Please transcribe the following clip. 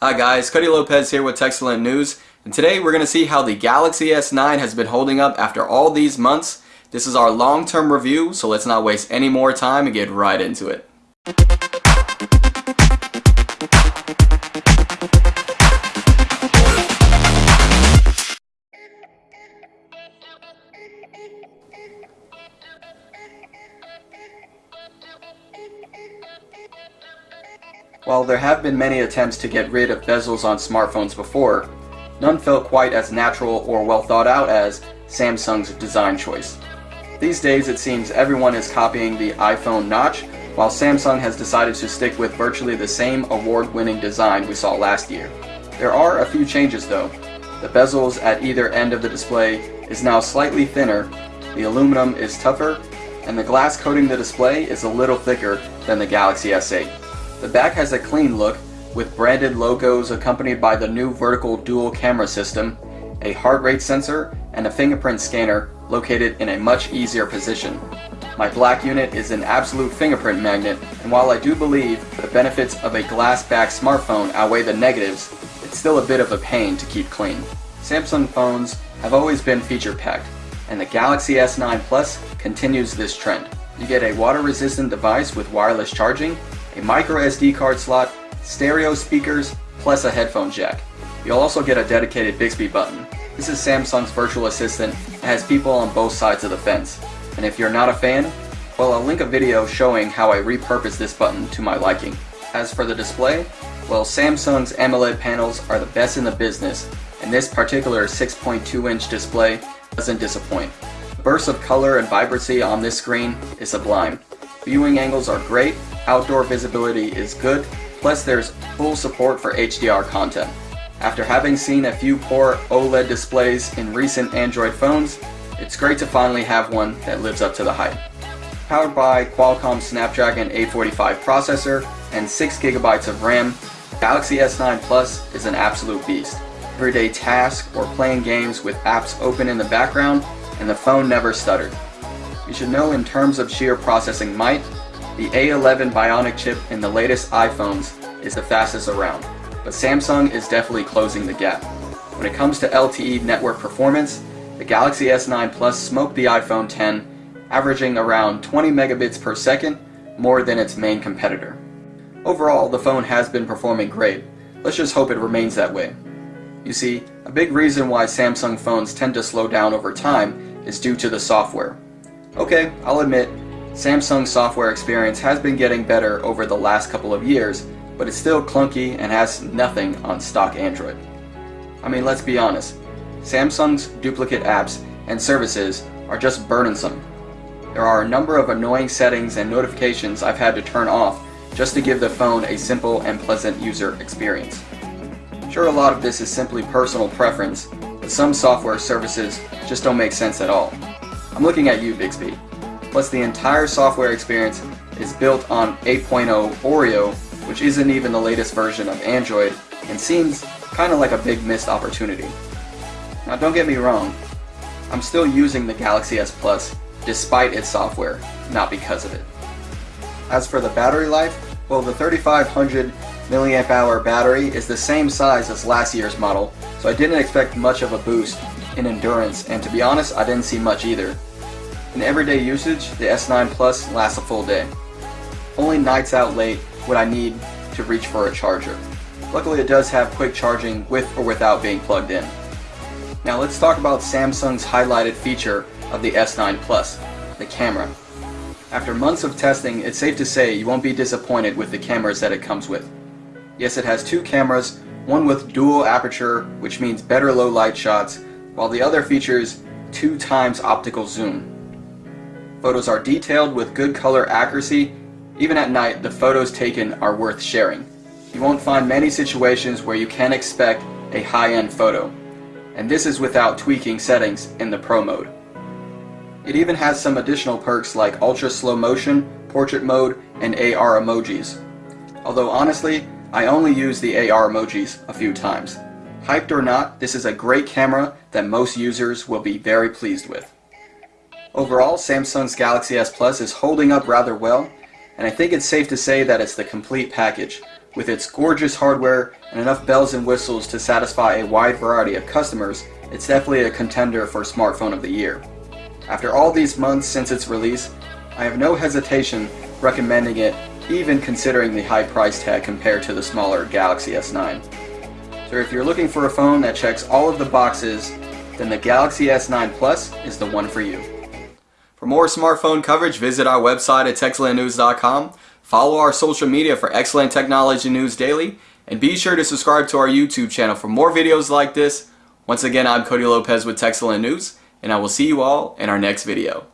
Hi guys, Cody Lopez here with Techcellent News, and today we're going to see how the Galaxy S9 has been holding up after all these months. This is our long-term review, so let's not waste any more time and get right into it. While there have been many attempts to get rid of bezels on smartphones before, none felt quite as natural or well thought out as Samsung's design choice. These days it seems everyone is copying the iPhone notch, while Samsung has decided to stick with virtually the same award-winning design we saw last year. There are a few changes though. The bezels at either end of the display is now slightly thinner, the aluminum is tougher, and the glass coating the display is a little thicker than the Galaxy S8. The back has a clean look, with branded logos accompanied by the new vertical dual camera system, a heart rate sensor, and a fingerprint scanner located in a much easier position. My black unit is an absolute fingerprint magnet, and while I do believe the benefits of a glass-back smartphone outweigh the negatives, it's still a bit of a pain to keep clean. Samsung phones have always been feature-packed, and the Galaxy S9 Plus continues this trend. You get a water-resistant device with wireless charging, a micro SD card slot, stereo speakers, plus a headphone jack. You'll also get a dedicated Bixby button. This is Samsung's virtual assistant and has people on both sides of the fence. And if you're not a fan, well I'll link a video showing how I repurposed this button to my liking. As for the display, well Samsung's AMOLED panels are the best in the business and this particular 6.2 inch display doesn't disappoint. The burst of color and vibrancy on this screen is sublime. Viewing angles are great outdoor visibility is good, plus there's full support for HDR content. After having seen a few poor OLED displays in recent Android phones, it's great to finally have one that lives up to the hype. Powered by Qualcomm Snapdragon 845 processor and 6GB of RAM, Galaxy S9 Plus is an absolute beast. Everyday tasks or playing games with apps open in the background and the phone never stuttered. You should know in terms of sheer processing might, the A11 Bionic chip in the latest iPhones is the fastest around, but Samsung is definitely closing the gap. When it comes to LTE network performance, the Galaxy S9 Plus smoked the iPhone 10, averaging around 20 megabits per second, more than its main competitor. Overall, the phone has been performing great. Let's just hope it remains that way. You see, a big reason why Samsung phones tend to slow down over time is due to the software. Okay, I'll admit, Samsung's software experience has been getting better over the last couple of years, but it's still clunky and has nothing on stock Android. I mean, let's be honest, Samsung's duplicate apps and services are just burdensome. There are a number of annoying settings and notifications I've had to turn off just to give the phone a simple and pleasant user experience. Sure, a lot of this is simply personal preference, but some software services just don't make sense at all. I'm looking at you, Bixby plus the entire software experience is built on 8.0 Oreo, which isn't even the latest version of Android, and seems kinda like a big missed opportunity. Now don't get me wrong, I'm still using the Galaxy S Plus despite its software, not because of it. As for the battery life, well the 3500 milliamp hour battery is the same size as last year's model, so I didn't expect much of a boost in endurance, and to be honest, I didn't see much either. In everyday usage, the S9 Plus lasts a full day. Only nights out late would I need to reach for a charger. Luckily it does have quick charging with or without being plugged in. Now let's talk about Samsung's highlighted feature of the S9 Plus, the camera. After months of testing, it's safe to say you won't be disappointed with the cameras that it comes with. Yes, it has two cameras, one with dual aperture, which means better low light shots, while the other features two times optical zoom, Photos are detailed with good color accuracy. Even at night, the photos taken are worth sharing. You won't find many situations where you can expect a high-end photo. And this is without tweaking settings in the Pro mode. It even has some additional perks like ultra slow motion, portrait mode, and AR emojis. Although honestly, I only use the AR emojis a few times. Hyped or not, this is a great camera that most users will be very pleased with. Overall, Samsung's Galaxy S Plus is holding up rather well, and I think it's safe to say that it's the complete package, With its gorgeous hardware and enough bells and whistles to satisfy a wide variety of customers, it's definitely a contender for Smartphone of the Year. After all these months since its release, I have no hesitation recommending it even considering the high price tag compared to the smaller Galaxy S9. So if you're looking for a phone that checks all of the boxes, then the Galaxy S9 Plus is the one for you. For more smartphone coverage, visit our website at techzillionnews.com, follow our social media for excellent technology news daily, and be sure to subscribe to our YouTube channel for more videos like this. Once again, I'm Cody Lopez with TechZillion News, and I will see you all in our next video.